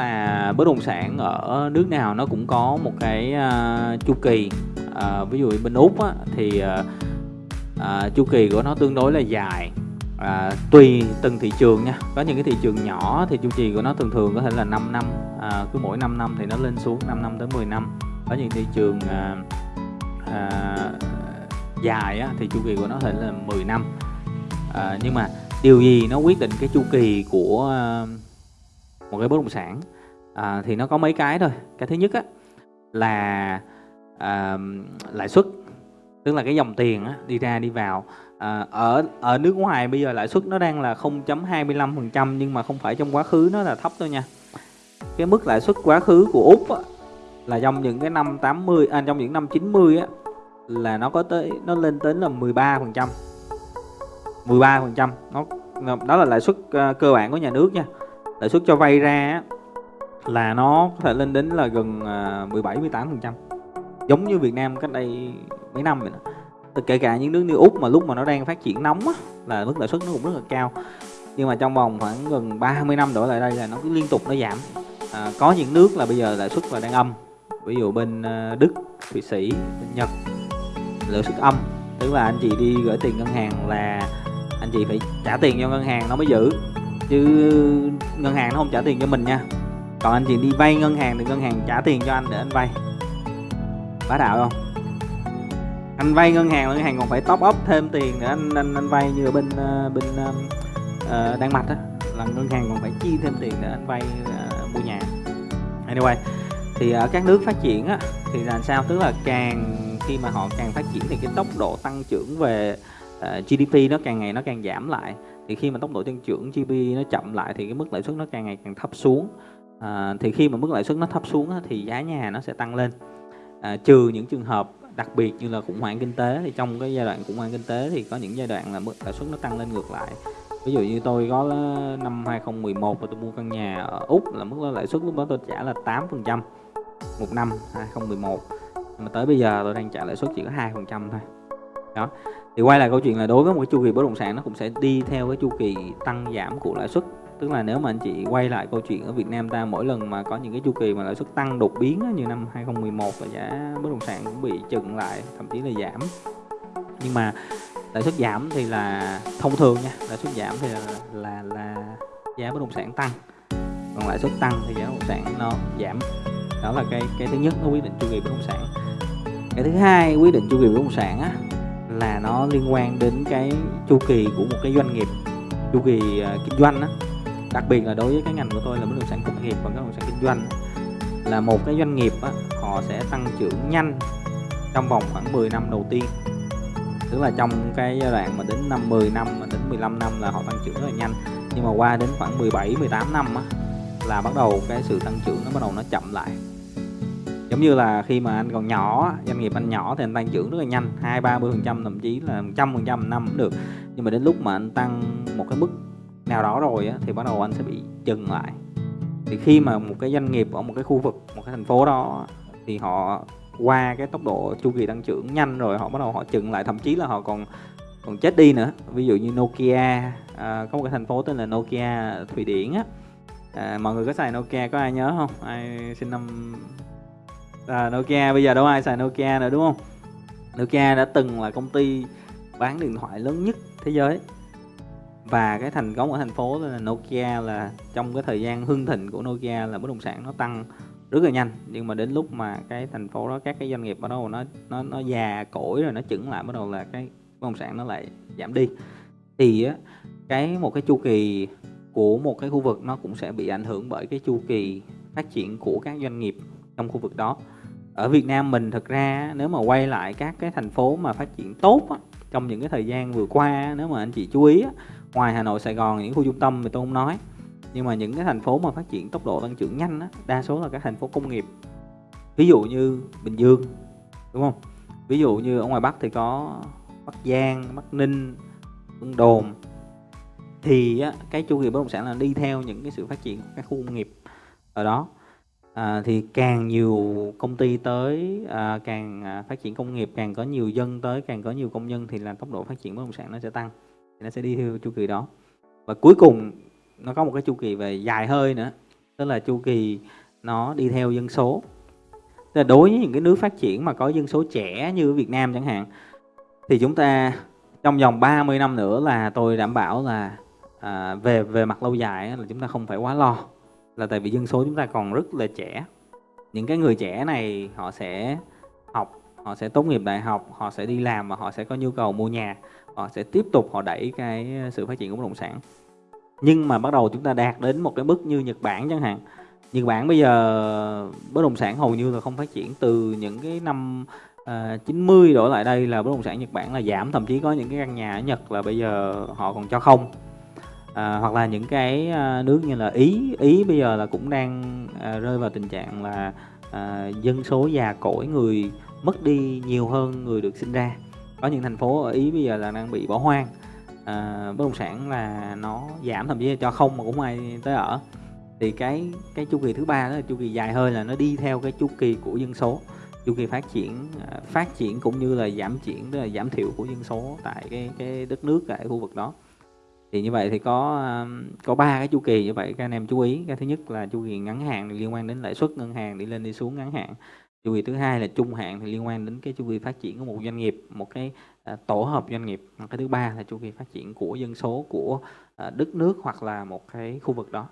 là bất động sản ở nước nào nó cũng có một cái uh, chu kỳ uh, ví dụ bên úc á, thì uh, uh, chu kỳ của nó tương đối là dài. À, tùy từng thị trường nha. Có những cái thị trường nhỏ thì chu kỳ của nó thường thường có thể là 5 năm à, cứ mỗi 5 năm thì nó lên xuống 5 năm tới 10 năm. Có những thị trường à, à, dài á, thì chu kỳ của nó có thể là 10 năm. À, nhưng mà điều gì nó quyết định cái chu kỳ của à, một cái bất động sản. À, thì nó có mấy cái thôi. Cái thứ nhất á, là à, lãi suất tức là cái dòng tiền á, đi ra đi vào. À, ở ở nước ngoài bây giờ lãi suất nó đang là 0.25% nhưng mà không phải trong quá khứ nó là thấp thôi nha. Cái mức lãi suất quá khứ của úc á, là trong những cái năm 80 à, trong những năm 90 á là nó có tới nó lên tới là 13% 13% nó đó là lãi suất à, cơ bản của nhà nước nha lãi suất cho vay ra là nó có thể lên đến là gần à, 17 18 phần trăm. Giống như Việt Nam cách đây mấy năm vậy đó. Kể cả những nước như úc mà lúc mà nó đang phát triển nóng á, là mức lãi suất nó cũng rất là cao. Nhưng mà trong vòng khoảng gần 30 năm đổi lại đây là nó cứ liên tục nó giảm. À, có những nước là bây giờ lãi suất là đang âm. Ví dụ bên à, đức thụy sĩ bên nhật lãi suất âm. Tức là anh chị đi gửi tiền ngân hàng là anh chị phải trả tiền cho ngân hàng nó mới giữ chứ ngân hàng nó không trả tiền cho mình nha. Còn anh chị đi vay ngân hàng thì ngân hàng trả tiền cho anh để anh vay. Bá đạo không? Anh vay ngân hàng ngân hàng còn phải top up thêm tiền để anh anh anh vay như ở bên ờ, bên uh, Đan Mạch á. Là ngân hàng còn phải chi thêm tiền để anh vay uh, mua nhà. Anyway thì ở các nước phát triển á thì là sao? Tức là càng khi mà họ càng phát triển thì cái tốc độ tăng trưởng về Ờ, uh, GDP nó càng ngày nó càng giảm lại. Thì khi mà tốc độ tăng trưởng GDP nó chậm lại thì cái mức lãi suất nó càng ngày càng thấp xuống. À, thì khi mà mức lãi suất nó thấp xuống thì giá nhà nó sẽ tăng lên. À, trừ những trường hợp đặc biệt như là khủng hoảng kinh tế thì trong cái giai đoạn khủng hoảng kinh tế thì có những giai đoạn là mức lãi suất nó tăng lên ngược lại. Ví dụ như tôi có năm 2011 và tôi mua căn nhà ở úc là mức lãi suất lúc đó tôi trả là 8 phần trăm một năm 2011 mà tới bây giờ tôi đang trả lãi suất chỉ có hai phần trăm thôi đó. Thì quay lại câu chuyện là đối với một cái chu kỳ bất động sản nó cũng sẽ đi theo cái chu kỳ tăng giảm của lãi suất. Tức là nếu mà anh chị quay lại câu chuyện ở Việt Nam ta mỗi lần mà có những cái chu kỳ mà lãi suất tăng đột biến như năm 2011 là giá bất động sản cũng bị chừng lại thậm chí là giảm. Nhưng mà lãi suất giảm thì là thông thường nha lãi suất giảm thì là là, là giá bất động sản tăng. Còn lãi suất tăng thì giá bất động sản nó giảm. Đó là cái cái thứ nhất nó quyết định chu kỳ bất động sản. Cái thứ hai quyết định chu kỳ bất động sản á, là nó liên quan đến cái chu kỳ của một cái doanh nghiệp chu kỳ uh, kinh doanh á. Đặc biệt là đối với cái ngành của tôi là bất động sản công nghiệp và bất động sản kinh doanh là một cái doanh nghiệp á, họ sẽ tăng trưởng nhanh trong vòng khoảng 10 năm đầu tiên. Tức là trong cái giai đoạn mà đến năm 10 năm mà đến 15 năm là họ tăng trưởng rất là nhanh. Nhưng mà qua đến khoảng 17 18 năm á, là bắt đầu cái sự tăng trưởng nó bắt đầu nó chậm lại giống như là khi mà anh còn nhỏ doanh nghiệp anh nhỏ thì anh tăng trưởng rất là nhanh hai ba mươi phần trăm thậm chí là trăm phần trăm năm cũng được. Nhưng mà đến lúc mà anh tăng một cái mức nào đó rồi á, thì bắt đầu anh sẽ bị dừng lại. Thì khi mà một cái doanh nghiệp ở một cái khu vực một cái thành phố đó thì họ qua cái tốc độ chu kỳ tăng trưởng nhanh rồi họ bắt đầu họ chừng lại thậm chí là họ còn còn chết đi nữa. Ví dụ như Nokia à, có một cái thành phố tên là Nokia Thụy Điển á. À, mọi người có xài Nokia có ai nhớ không? Ai sinh năm à, Nokia bây giờ đâu ai xài Nokia nữa đúng không? Nokia đã từng là công ty bán điện thoại lớn nhất thế giới. Và cái thành công ở thành phố là Nokia là trong cái thời gian hưng thịnh của Nokia là bất động sản nó tăng rất là nhanh. Nhưng mà đến lúc mà cái thành phố đó các cái doanh nghiệp bắt đầu nó nó nó già cỗi rồi nó chững lại bắt đầu là cái bất động sản nó lại giảm đi. Thì á cái một cái chu kỳ của một cái khu vực nó cũng sẽ bị ảnh hưởng bởi cái chu kỳ phát triển của các doanh nghiệp trong khu vực đó ở Việt Nam mình thực ra nếu mà quay lại các cái thành phố mà phát triển tốt á, trong những cái thời gian vừa qua nếu mà anh chị chú ý á, ngoài Hà Nội Sài Gòn những khu trung tâm thì tôi không nói. Nhưng mà những cái thành phố mà phát triển tốc độ tăng trưởng nhanh á, đa số là các thành phố công nghiệp. Ví dụ như Bình Dương đúng không? Ví dụ như ở ngoài Bắc thì có Bắc Giang Bắc Ninh Vân Đồn. Thì á, cái chu kỳ bất động sản là đi theo những cái sự phát triển của các khu công nghiệp. Ở đó à, thì càng nhiều công ty tới à, càng à, phát triển công nghiệp càng có nhiều dân tới càng có nhiều công nhân thì là tốc độ phát triển bất động sản nó sẽ tăng thì nó sẽ đi theo chu kỳ đó và cuối cùng nó có một cái chu kỳ về dài hơi nữa tức là chu kỳ nó đi theo dân số. Tức là đối với những cái nước phát triển mà có dân số trẻ như Việt Nam chẳng hạn thì chúng ta trong vòng 30 năm nữa là tôi đảm bảo là à, về về mặt lâu dài là chúng ta không phải quá lo là tại vì dân số chúng ta còn rất là trẻ. Những cái người trẻ này họ sẽ học họ sẽ tốt nghiệp đại học họ sẽ đi làm và họ sẽ có nhu cầu mua nhà. Họ sẽ tiếp tục họ đẩy cái sự phát triển của bất động sản. Nhưng mà bắt đầu chúng ta đạt đến một cái mức như Nhật Bản chẳng hạn. Nhật Bản bây giờ bất động sản hầu như là không phát triển. Từ những cái năm à, uh, 90 đổ lại đây là bất động sản Nhật Bản là giảm. Thậm chí có những cái căn nhà ở Nhật là bây giờ họ còn cho không à, hoặc là những cái à, nước như là Ý Ý bây giờ là cũng đang à, rơi vào tình trạng là à, dân số già cỗi người mất đi nhiều hơn người được sinh ra. Có những thành phố ở Ý bây giờ là đang bị bỏ hoang. À, bất động sản là nó giảm thậm chí là cho không mà cũng ai tới ở. Thì cái cái chu kỳ thứ ba đó là chu kỳ dài hơi là nó đi theo cái chu kỳ của dân số. Chu kỳ phát triển à, phát triển cũng như là giảm triển tức là giảm thiểu của dân số tại cái cái đất nước tại khu vực đó thì như vậy thì có có ba cái chu kỳ như vậy các anh em chú ý. Cái thứ nhất là chu kỳ ngắn hạn liên quan đến lãi suất ngân hàng đi lên đi xuống ngắn hạn. Chu kỳ thứ hai là trung hạn thì liên quan đến cái chu kỳ phát triển của một doanh nghiệp một cái à, tổ hợp doanh nghiệp. Cái thứ ba là chu kỳ phát triển của dân số của à, đất nước hoặc là một cái khu vực đó.